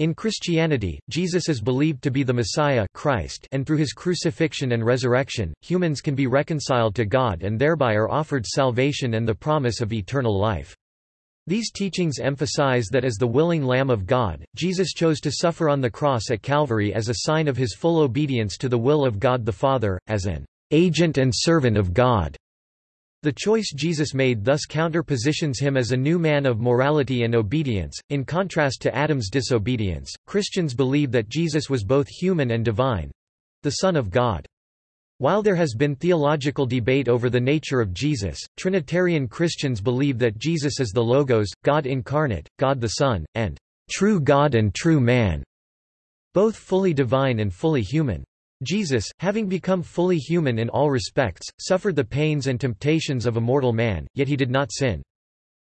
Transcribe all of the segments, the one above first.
In Christianity, Jesus is believed to be the Messiah Christ and through his crucifixion and resurrection, humans can be reconciled to God and thereby are offered salvation and the promise of eternal life. These teachings emphasize that as the willing Lamb of God, Jesus chose to suffer on the cross at Calvary as a sign of his full obedience to the will of God the Father, as an agent and servant of God. The choice Jesus made thus counter-positions him as a new man of morality and obedience, in contrast to Adam's disobedience. Christians believe that Jesus was both human and divine—the Son of God. While there has been theological debate over the nature of Jesus, Trinitarian Christians believe that Jesus is the Logos, God incarnate, God the Son, and true God and true man, both fully divine and fully human. Jesus, having become fully human in all respects, suffered the pains and temptations of a mortal man, yet he did not sin.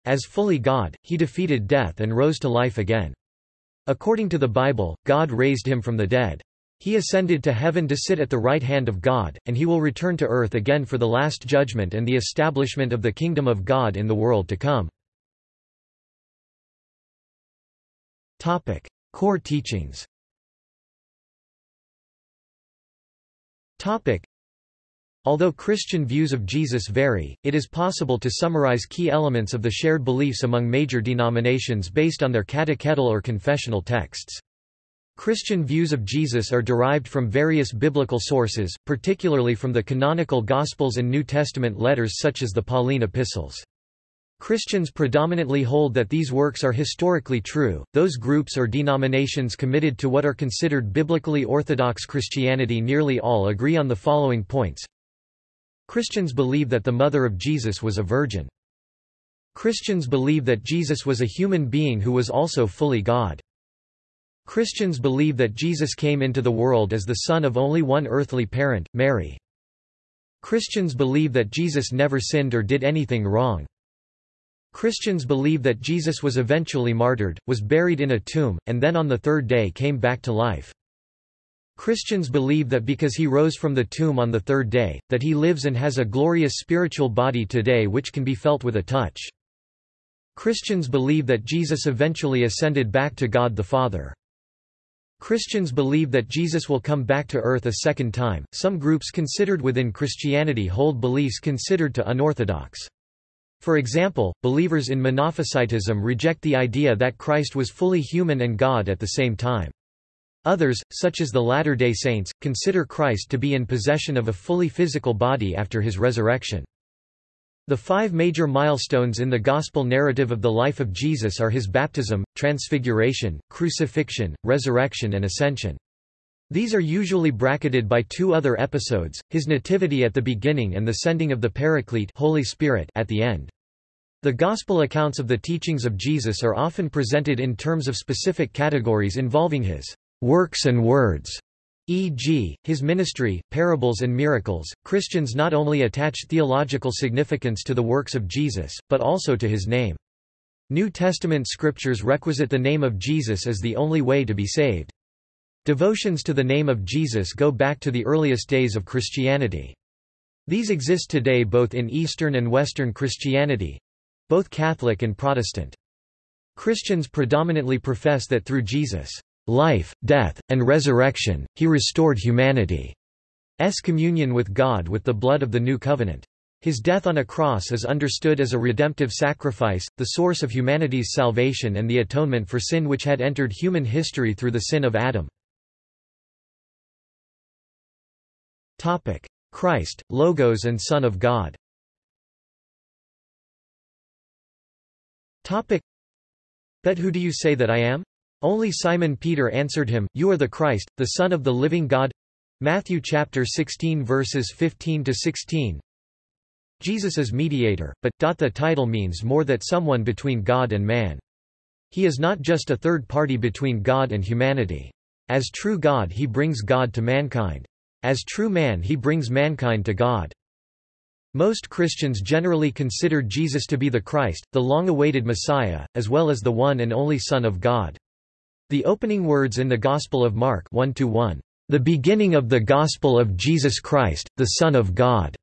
As fully God, he defeated death and rose to life again. According to the Bible, God raised him from the dead. He ascended to heaven to sit at the right hand of God, and he will return to earth again for the last judgment and the establishment of the kingdom of God in the world to come. Core teachings Although Christian views of Jesus vary, it is possible to summarize key elements of the shared beliefs among major denominations based on their catechetical or confessional texts. Christian views of Jesus are derived from various biblical sources, particularly from the canonical Gospels and New Testament letters such as the Pauline epistles. Christians predominantly hold that these works are historically true. Those groups or denominations committed to what are considered biblically orthodox Christianity nearly all agree on the following points. Christians believe that the mother of Jesus was a virgin. Christians believe that Jesus was a human being who was also fully God. Christians believe that Jesus came into the world as the son of only one earthly parent, Mary. Christians believe that Jesus never sinned or did anything wrong. Christians believe that Jesus was eventually martyred, was buried in a tomb, and then on the third day came back to life. Christians believe that because he rose from the tomb on the third day, that he lives and has a glorious spiritual body today which can be felt with a touch. Christians believe that Jesus eventually ascended back to God the Father. Christians believe that Jesus will come back to earth a second time. Some groups considered within Christianity hold beliefs considered to unorthodox. For example, believers in Monophysitism reject the idea that Christ was fully human and God at the same time. Others, such as the Latter-day Saints, consider Christ to be in possession of a fully physical body after his resurrection. The five major milestones in the Gospel narrative of the life of Jesus are his baptism, transfiguration, crucifixion, resurrection and ascension. These are usually bracketed by two other episodes, his nativity at the beginning and the sending of the Paraclete Holy Spirit at the end. The Gospel accounts of the teachings of Jesus are often presented in terms of specific categories involving his works and words, e.g., his ministry, parables and miracles. Christians not only attach theological significance to the works of Jesus, but also to his name. New Testament scriptures requisite the name of Jesus as the only way to be saved. Devotions to the name of Jesus go back to the earliest days of Christianity. These exist today both in Eastern and Western Christianity—both Catholic and Protestant. Christians predominantly profess that through Jesus' life, death, and resurrection, he restored humanity's communion with God with the blood of the New Covenant. His death on a cross is understood as a redemptive sacrifice, the source of humanity's salvation and the atonement for sin which had entered human history through the sin of Adam. Christ, Logos and Son of God But who do you say that I am? Only Simon Peter answered him, You are the Christ, the Son of the living God. Matthew chapter 16 verses 15 to 16. Jesus is mediator, but the title means more that someone between God and man. He is not just a third party between God and humanity. As true God he brings God to mankind. As true man he brings mankind to God. Most Christians generally consider Jesus to be the Christ, the long-awaited Messiah, as well as the one and only Son of God. The opening words in the Gospel of Mark 1 1, "The beginning of the Gospel of Jesus Christ, the Son of God,"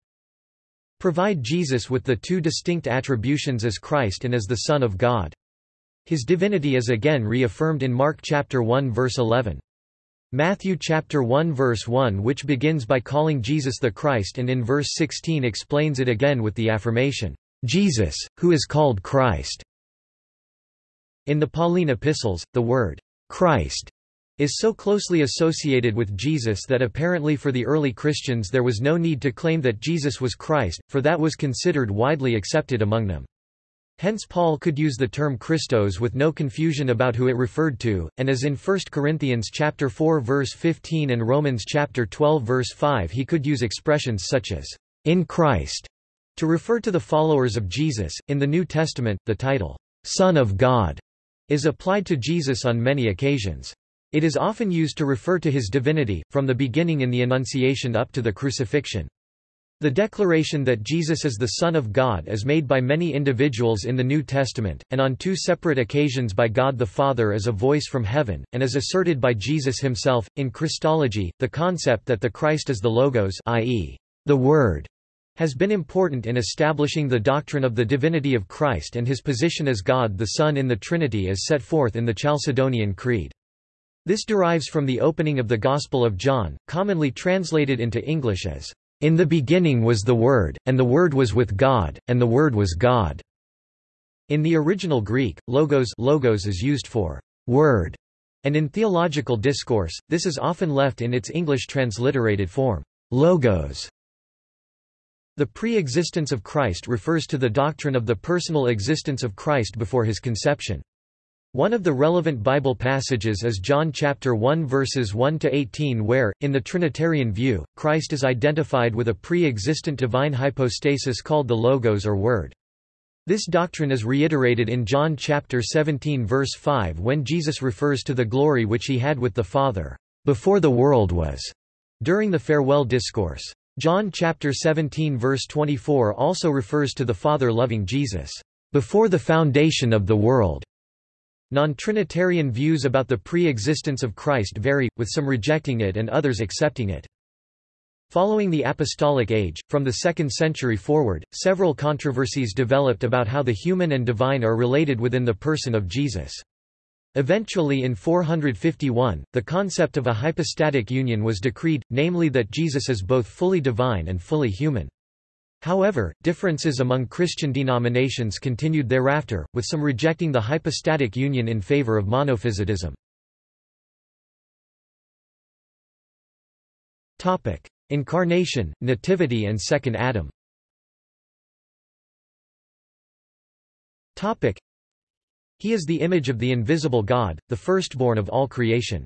provide Jesus with the two distinct attributions as Christ and as the Son of God. His divinity is again reaffirmed in Mark chapter 1 verse 11. Matthew chapter 1 verse 1 which begins by calling Jesus the Christ and in verse 16 explains it again with the affirmation, Jesus, who is called Christ. In the Pauline epistles, the word Christ is so closely associated with Jesus that apparently for the early Christians there was no need to claim that Jesus was Christ, for that was considered widely accepted among them. Hence Paul could use the term Christos with no confusion about who it referred to, and as in 1 Corinthians chapter 4 verse 15 and Romans chapter 12 verse 5 he could use expressions such as in Christ to refer to the followers of Jesus. In the New Testament, the title Son of God is applied to Jesus on many occasions. It is often used to refer to his divinity, from the beginning in the Annunciation up to the crucifixion. The declaration that Jesus is the Son of God is made by many individuals in the New Testament, and on two separate occasions by God the Father as a voice from heaven, and is asserted by Jesus himself. In Christology, the concept that the Christ is the Logos i.e., the Word, has been important in establishing the doctrine of the divinity of Christ and his position as God the Son in the Trinity as set forth in the Chalcedonian Creed. This derives from the opening of the Gospel of John, commonly translated into English as, "...in the beginning was the Word, and the Word was with God, and the Word was God." In the original Greek, logos, logos is used for word, and in theological discourse, this is often left in its English transliterated form, logos. The pre-existence of Christ refers to the doctrine of the personal existence of Christ before his conception. One of the relevant Bible passages is John chapter 1 verses 1 to 18 where in the trinitarian view Christ is identified with a pre-existent divine hypostasis called the logos or word. This doctrine is reiterated in John chapter 17 verse 5 when Jesus refers to the glory which he had with the Father before the world was during the farewell discourse. John chapter 17 verse 24 also refers to the Father loving Jesus before the foundation of the world. Non-Trinitarian views about the pre-existence of Christ vary, with some rejecting it and others accepting it. Following the Apostolic Age, from the 2nd century forward, several controversies developed about how the human and divine are related within the person of Jesus. Eventually in 451, the concept of a hypostatic union was decreed, namely that Jesus is both fully divine and fully human. However, differences among Christian denominations continued thereafter, with some rejecting the hypostatic union in favor of monophysitism. Incarnation, Nativity and Second Adam He is the image of the invisible God, the firstborn of all creation.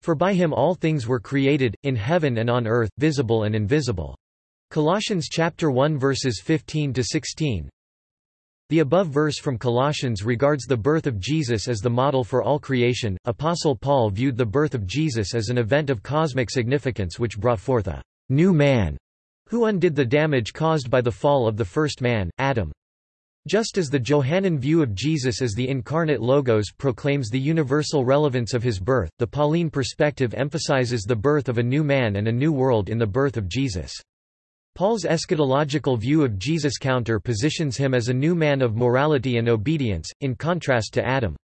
For by him all things were created, in heaven and on earth, visible and invisible. Colossians chapter 1 verses 15 to 16. The above verse from Colossians regards the birth of Jesus as the model for all creation. Apostle Paul viewed the birth of Jesus as an event of cosmic significance which brought forth a new man who undid the damage caused by the fall of the first man, Adam. Just as the Johannine view of Jesus as the incarnate Logos proclaims the universal relevance of his birth, the Pauline perspective emphasizes the birth of a new man and a new world in the birth of Jesus. Paul's eschatological view of Jesus counter positions him as a new man of morality and obedience, in contrast to Adam.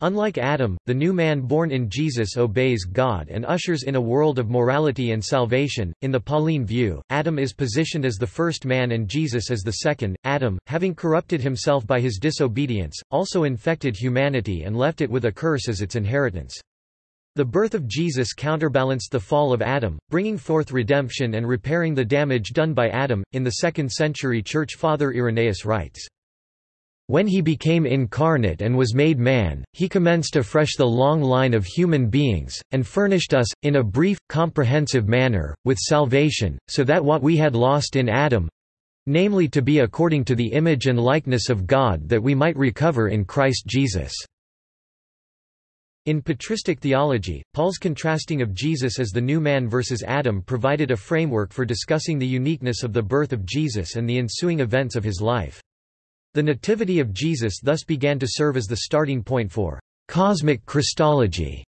Unlike Adam, the new man born in Jesus obeys God and ushers in a world of morality and salvation. In the Pauline view, Adam is positioned as the first man and Jesus as the second. Adam, having corrupted himself by his disobedience, also infected humanity and left it with a curse as its inheritance. The birth of Jesus counterbalanced the fall of Adam, bringing forth redemption and repairing the damage done by Adam. In the 2nd century Church Father Irenaeus writes, When he became incarnate and was made man, he commenced afresh the long line of human beings, and furnished us, in a brief, comprehensive manner, with salvation, so that what we had lost in Adam namely to be according to the image and likeness of God that we might recover in Christ Jesus. In patristic theology, Paul's contrasting of Jesus as the new man versus Adam provided a framework for discussing the uniqueness of the birth of Jesus and the ensuing events of his life. The nativity of Jesus thus began to serve as the starting point for cosmic Christology,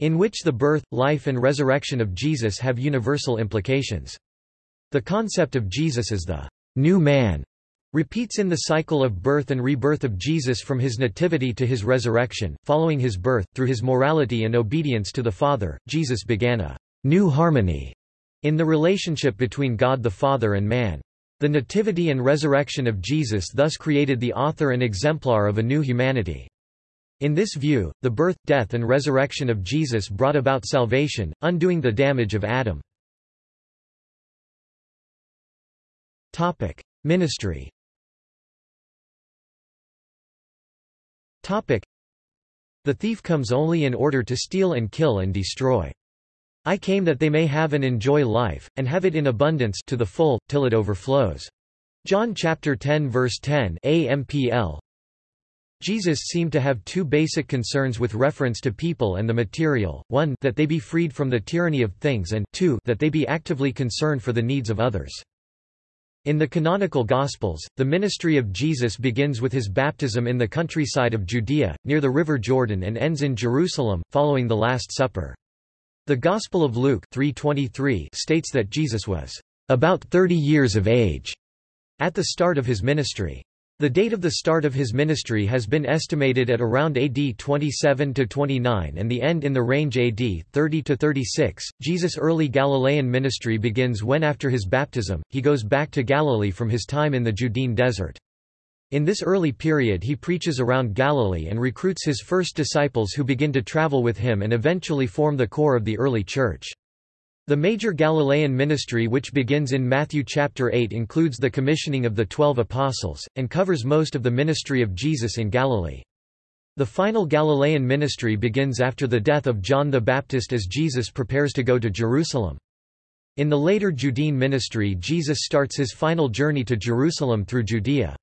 in which the birth, life and resurrection of Jesus have universal implications. The concept of Jesus as the new man repeats in the cycle of birth and rebirth of Jesus from his nativity to his resurrection. Following his birth, through his morality and obedience to the Father, Jesus began a new harmony in the relationship between God the Father and man. The nativity and resurrection of Jesus thus created the author and exemplar of a new humanity. In this view, the birth, death and resurrection of Jesus brought about salvation, undoing the damage of Adam. Ministry The thief comes only in order to steal and kill and destroy. I came that they may have and enjoy life, and have it in abundance to the full, till it overflows. John chapter 10 verse 10 AMPL Jesus seemed to have two basic concerns with reference to people and the material, one that they be freed from the tyranny of things and two that they be actively concerned for the needs of others. In the canonical Gospels, the ministry of Jesus begins with his baptism in the countryside of Judea, near the river Jordan and ends in Jerusalem, following the Last Supper. The Gospel of Luke 3:23 states that Jesus was about 30 years of age at the start of his ministry. The date of the start of his ministry has been estimated at around AD 27 to 29 and the end in the range AD 30 to 36. Jesus' early Galilean ministry begins when after his baptism he goes back to Galilee from his time in the Judean desert. In this early period he preaches around Galilee and recruits his first disciples who begin to travel with him and eventually form the core of the early church. The major Galilean ministry which begins in Matthew chapter 8 includes the commissioning of the twelve apostles, and covers most of the ministry of Jesus in Galilee. The final Galilean ministry begins after the death of John the Baptist as Jesus prepares to go to Jerusalem. In the later Judean ministry Jesus starts his final journey to Jerusalem through Judea.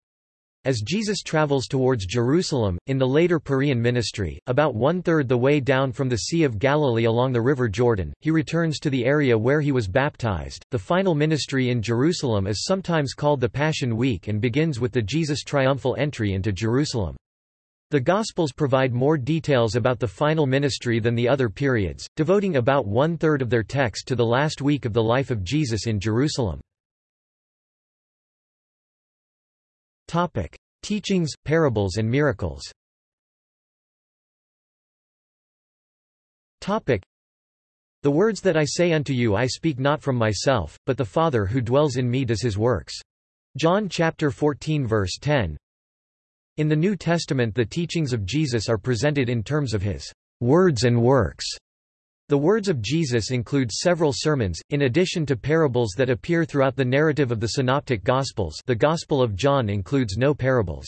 As Jesus travels towards Jerusalem, in the later Perean ministry, about one-third the way down from the Sea of Galilee along the River Jordan, he returns to the area where he was baptized. The final ministry in Jerusalem is sometimes called the Passion Week and begins with the Jesus' triumphal entry into Jerusalem. The Gospels provide more details about the final ministry than the other periods, devoting about one-third of their text to the last week of the life of Jesus in Jerusalem. Topic: Teachings, parables and miracles. Topic: The words that I say unto you I speak not from myself, but the Father who dwells in me does his works. John chapter 14 verse 10. In the New Testament the teachings of Jesus are presented in terms of his words and works. The words of Jesus include several sermons, in addition to parables that appear throughout the narrative of the Synoptic Gospels the Gospel of John includes no parables.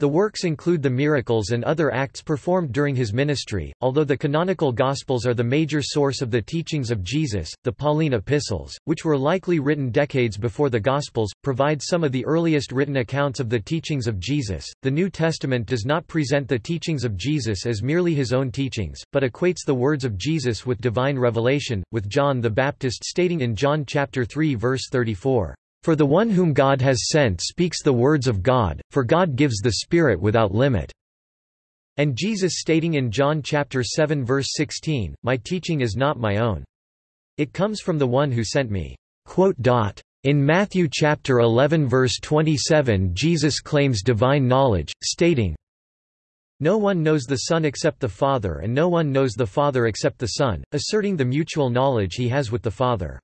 The works include the miracles and other acts performed during his ministry. Although the canonical Gospels are the major source of the teachings of Jesus, the Pauline epistles, which were likely written decades before the Gospels, provide some of the earliest written accounts of the teachings of Jesus. The New Testament does not present the teachings of Jesus as merely his own teachings, but equates the words of Jesus with divine revelation, with John the Baptist stating in John chapter 3 verse 34. For the one whom God has sent speaks the words of God, for God gives the Spirit without limit." And Jesus stating in John chapter 7 verse 16, My teaching is not my own. It comes from the one who sent me. In Matthew chapter 11 verse 27 Jesus claims divine knowledge, stating, No one knows the Son except the Father and no one knows the Father except the Son, asserting the mutual knowledge he has with the Father.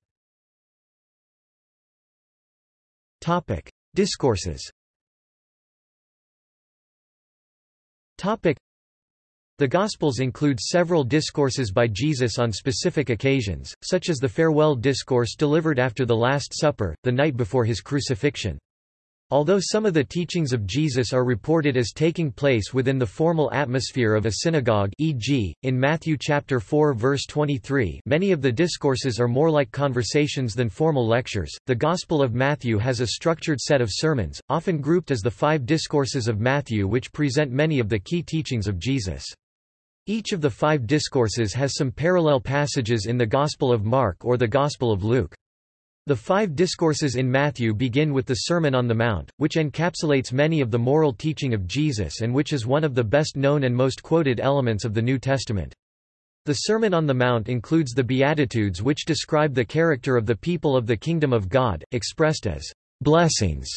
Topic: Discourses. Topic: The Gospels include several discourses by Jesus on specific occasions, such as the farewell discourse delivered after the Last Supper, the night before his crucifixion. Although some of the teachings of Jesus are reported as taking place within the formal atmosphere of a synagogue e.g., in Matthew chapter 4 verse 23 many of the discourses are more like conversations than formal lectures. The Gospel of Matthew has a structured set of sermons, often grouped as the five discourses of Matthew which present many of the key teachings of Jesus. Each of the five discourses has some parallel passages in the Gospel of Mark or the Gospel of Luke. The five discourses in Matthew begin with the Sermon on the Mount, which encapsulates many of the moral teaching of Jesus and which is one of the best known and most quoted elements of the New Testament. The Sermon on the Mount includes the Beatitudes which describe the character of the people of the kingdom of God, expressed as blessings.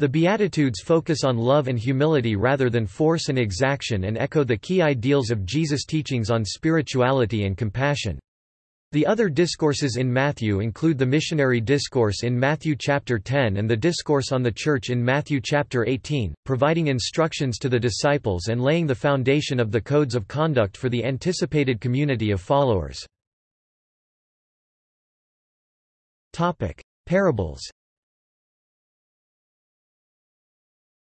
The Beatitudes focus on love and humility rather than force and exaction and echo the key ideals of Jesus' teachings on spirituality and compassion. The other discourses in Matthew include the missionary discourse in Matthew chapter 10 and the discourse on the church in Matthew chapter 18, providing instructions to the disciples and laying the foundation of the codes of conduct for the anticipated community of followers. Topic: Parables.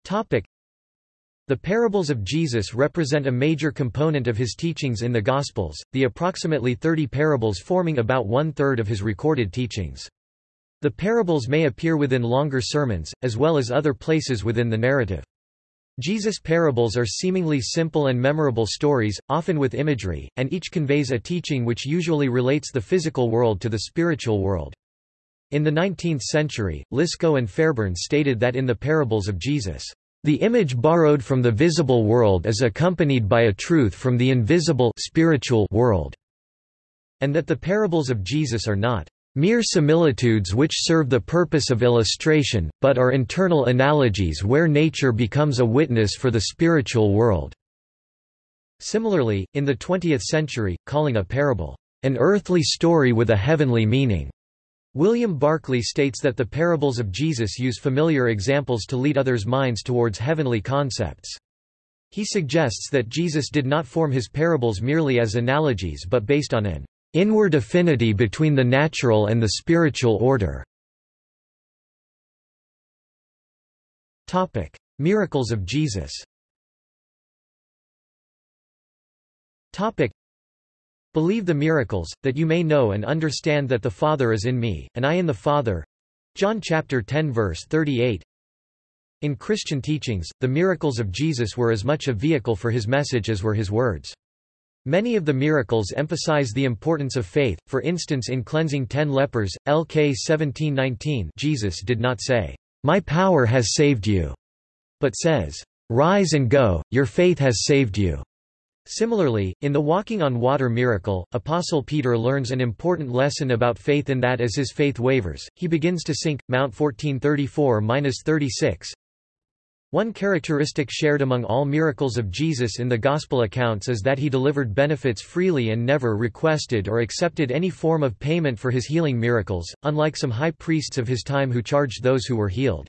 Topic: The parables of Jesus represent a major component of his teachings in the Gospels, the approximately 30 parables forming about one-third of his recorded teachings. The parables may appear within longer sermons, as well as other places within the narrative. Jesus' parables are seemingly simple and memorable stories, often with imagery, and each conveys a teaching which usually relates the physical world to the spiritual world. In the 19th century, Lisco and Fairbairn stated that in the parables of Jesus, the image borrowed from the visible world is accompanied by a truth from the invisible spiritual world, and that the parables of Jesus are not mere similitudes which serve the purpose of illustration, but are internal analogies where nature becomes a witness for the spiritual world." Similarly, in the 20th century, calling a parable, "...an earthly story with a heavenly meaning," William Barclay states that the parables of Jesus use familiar examples to lead others' minds towards heavenly concepts. He suggests that Jesus did not form his parables merely as analogies but based on an inward affinity between the natural and the spiritual order. Topic: Miracles of Jesus Believe the miracles, that you may know and understand that the Father is in me, and I in the Father. John chapter 10 verse 38. In Christian teachings, the miracles of Jesus were as much a vehicle for his message as were his words. Many of the miracles emphasize the importance of faith, for instance in cleansing ten lepers, LK 1719 Jesus did not say, "'My power has saved you'", but says, "'Rise and go, your faith has saved you'". Similarly, in the walking on water miracle, Apostle Peter learns an important lesson about faith in that as his faith wavers, he begins to sink. Mount 1434-36. One characteristic shared among all miracles of Jesus in the Gospel accounts is that he delivered benefits freely and never requested or accepted any form of payment for his healing miracles, unlike some high priests of his time who charged those who were healed.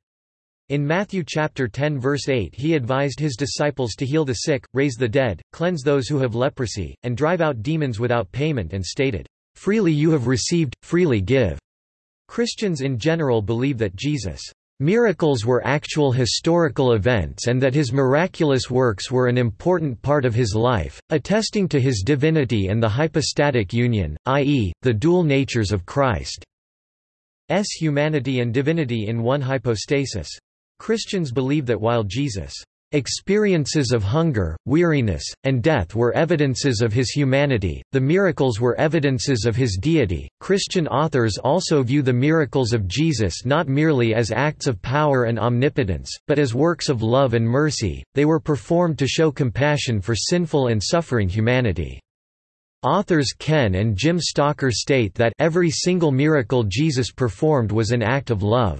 In Matthew chapter 10 verse 8 he advised his disciples to heal the sick, raise the dead, cleanse those who have leprosy, and drive out demons without payment and stated, "Freely you have received, freely give." Christians in general believe that Jesus' miracles were actual historical events and that his miraculous works were an important part of his life, attesting to his divinity and the hypostatic union, i.e., the dual natures of Christ's humanity and divinity in one hypostasis. Christians believe that while Jesus' experiences of hunger, weariness, and death were evidences of his humanity, the miracles were evidences of his deity. Christian authors also view the miracles of Jesus not merely as acts of power and omnipotence, but as works of love and mercy, they were performed to show compassion for sinful and suffering humanity. Authors Ken and Jim Stalker state that every single miracle Jesus performed was an act of love.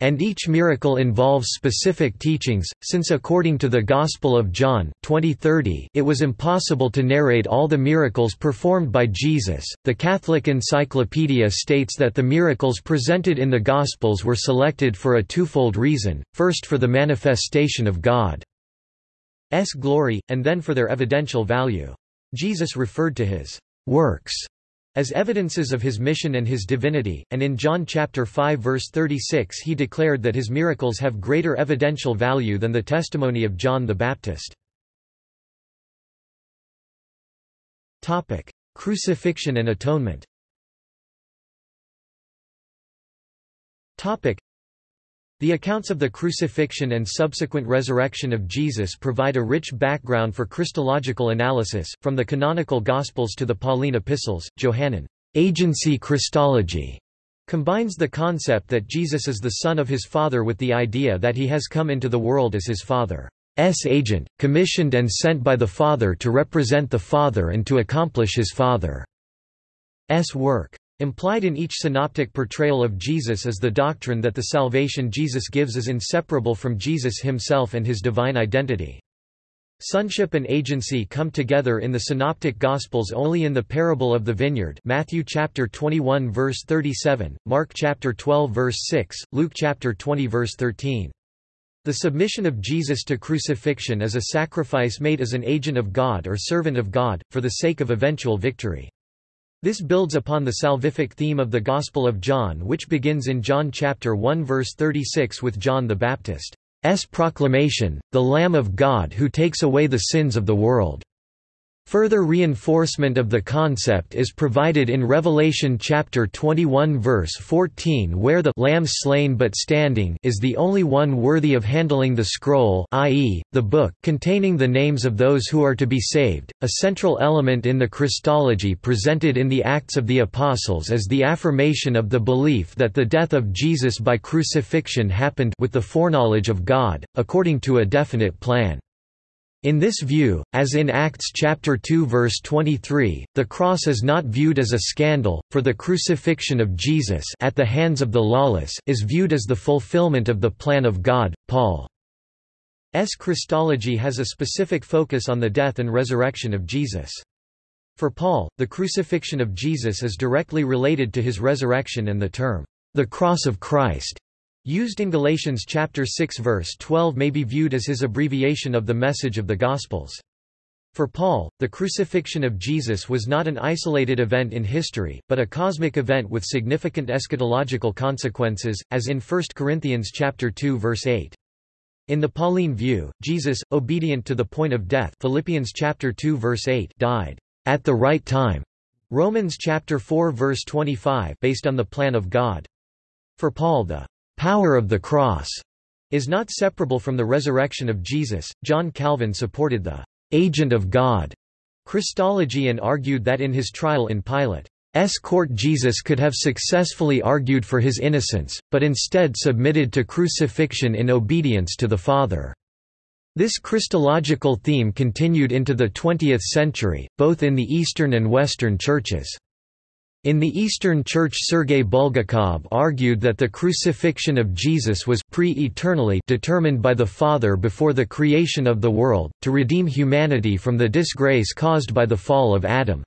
And each miracle involves specific teachings, since according to the Gospel of John 2030, it was impossible to narrate all the miracles performed by Jesus. The Catholic Encyclopedia states that the miracles presented in the Gospels were selected for a twofold reason, first for the manifestation of God's glory, and then for their evidential value. Jesus referred to his works as evidences of his mission and his divinity, and in John chapter 5 verse 36 he declared that his miracles have greater evidential value than the testimony of John the Baptist. Topic: Crucifixion and atonement. Topic: the accounts of the crucifixion and subsequent resurrection of Jesus provide a rich background for Christological analysis, from the canonical Gospels to the Pauline epistles. Johannine agency Christology combines the concept that Jesus is the Son of his Father with the idea that he has come into the world as his Father's agent, commissioned and sent by the Father to represent the Father and to accomplish his Father's work. Implied in each synoptic portrayal of Jesus is the doctrine that the salvation Jesus gives is inseparable from Jesus himself and his divine identity. Sonship and agency come together in the synoptic gospels only in the parable of the vineyard Matthew chapter 21 verse 37, Mark chapter 12 verse 6, Luke chapter 20 verse 13. The submission of Jesus to crucifixion is a sacrifice made as an agent of God or servant of God, for the sake of eventual victory. This builds upon the salvific theme of the Gospel of John which begins in John chapter 1 verse 36 with John the Baptist's proclamation, the Lamb of God who takes away the sins of the world. Further reinforcement of the concept is provided in Revelation chapter 21 verse 14 where the lamb slain but standing is the only one worthy of handling the scroll i.e., the book containing the names of those who are to be saved. A central element in the Christology presented in the Acts of the Apostles is the affirmation of the belief that the death of Jesus by crucifixion happened with the foreknowledge of God, according to a definite plan. In this view, as in Acts chapter 2 verse 23, the cross is not viewed as a scandal, for the crucifixion of Jesus at the hands of the lawless is viewed as the fulfillment of the plan of God. Paul's Christology has a specific focus on the death and resurrection of Jesus. For Paul, the crucifixion of Jesus is directly related to his resurrection and the term, the cross of Christ, used in Galatians chapter 6 verse 12 may be viewed as his abbreviation of the message of the Gospels. For Paul, the crucifixion of Jesus was not an isolated event in history, but a cosmic event with significant eschatological consequences, as in 1 Corinthians chapter 2 verse 8. In the Pauline view, Jesus, obedient to the point of death Philippians chapter 2 verse 8 died at the right time. Romans chapter 4 verse 25 based on the plan of God. For Paul the power of the cross is not separable from the resurrection of Jesus. John Calvin supported the agent of God Christology and argued that in his trial in Pilate's court Jesus could have successfully argued for his innocence, but instead submitted to crucifixion in obedience to the Father. This Christological theme continued into the 20th century, both in the Eastern and Western churches. In the Eastern Church Sergei Bulgakov argued that the crucifixion of Jesus was pre-eternally determined by the Father before the creation of the world, to redeem humanity from the disgrace caused by the fall of Adam.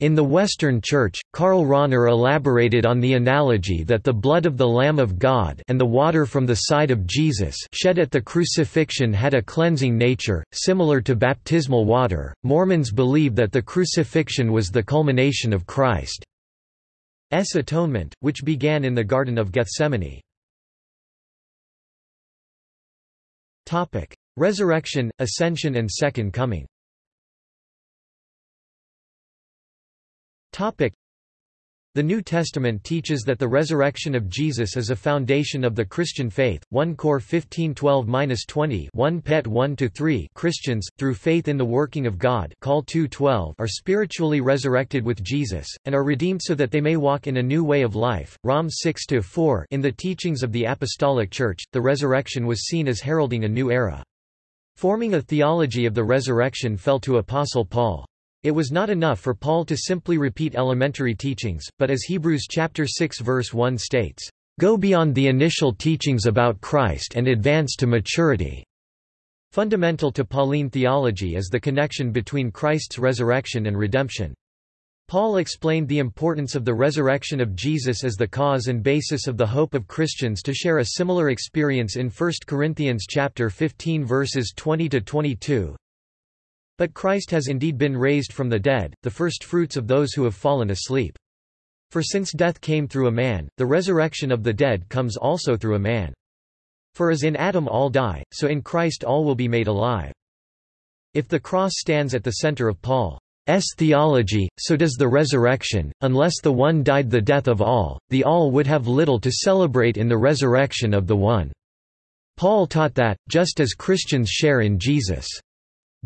In the Western Church, Karl Rahner elaborated on the analogy that the blood of the Lamb of God and the water from the side of Jesus shed at the crucifixion had a cleansing nature, similar to baptismal water. Mormons believe that the crucifixion was the culmination of Christ's atonement, which began in the Garden of Gethsemane. Resurrection, Ascension and Second Coming the New Testament teaches that the resurrection of Jesus is a foundation of the Christian faith. 1 Cor 15:12-20, 1 Pet 1-3. Christians, through faith in the working of God, call 2:12, are spiritually resurrected with Jesus and are redeemed so that they may walk in a new way of life. Rom 6-4. In the teachings of the apostolic church, the resurrection was seen as heralding a new era. Forming a theology of the resurrection fell to apostle Paul. It was not enough for Paul to simply repeat elementary teachings, but as Hebrews chapter 6 verse 1 states, "Go beyond the initial teachings about Christ and advance to maturity." Fundamental to Pauline theology is the connection between Christ's resurrection and redemption. Paul explained the importance of the resurrection of Jesus as the cause and basis of the hope of Christians to share a similar experience in 1 Corinthians chapter 15 verses 20 to 22. But Christ has indeed been raised from the dead, the firstfruits of those who have fallen asleep. For since death came through a man, the resurrection of the dead comes also through a man. For as in Adam all die, so in Christ all will be made alive. If the cross stands at the center of Paul's theology, so does the resurrection, unless the one died the death of all, the all would have little to celebrate in the resurrection of the one. Paul taught that, just as Christians share in Jesus'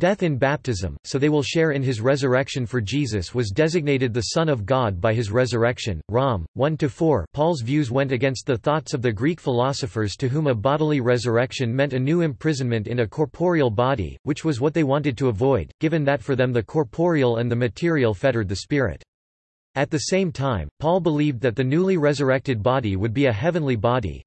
Death in baptism, so they will share in his resurrection for Jesus was designated the Son of God by his resurrection. Rom. 1-4 Paul's views went against the thoughts of the Greek philosophers to whom a bodily resurrection meant a new imprisonment in a corporeal body, which was what they wanted to avoid, given that for them the corporeal and the material fettered the spirit. At the same time, Paul believed that the newly resurrected body would be a heavenly body,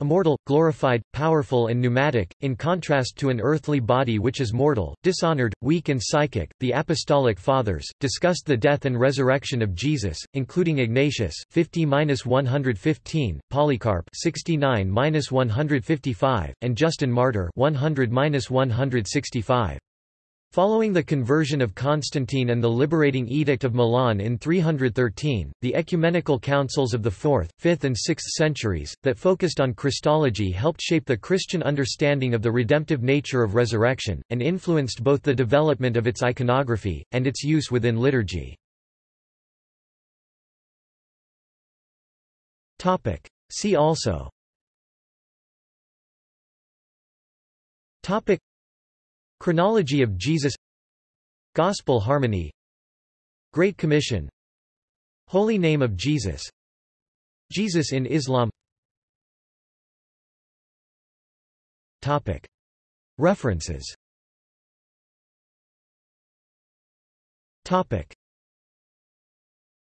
immortal, glorified, powerful and pneumatic, in contrast to an earthly body which is mortal, dishonored, weak and psychic. The Apostolic Fathers discussed the death and resurrection of Jesus, including Ignatius 50-115, Polycarp 69-155, and Justin Martyr 100-165. Following the conversion of Constantine and the liberating Edict of Milan in 313, the ecumenical councils of the 4th, 5th and 6th centuries, that focused on Christology helped shape the Christian understanding of the redemptive nature of resurrection, and influenced both the development of its iconography, and its use within liturgy. See also Chronology of Jesus. Gospel harmony. Great Commission. Holy Name of Jesus. Jesus in Islam. Topic. References. Topic.